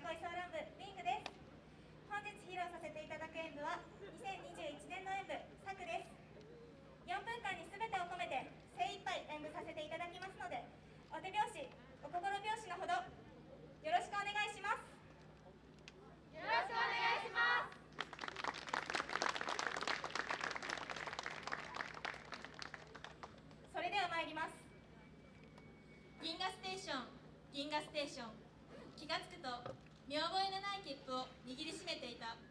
恋ソー操ン部リングです本日披露させていただく演舞は2021年の演舞「サク」です。4分間に全てを込めて精一杯演舞させていただきますのでお手拍子お心拍子のほどよろしくお願いします。よろしくお願いします。それでは参ります。銀河ステーション銀河ステーション。気がつくと切符を握りしめていた。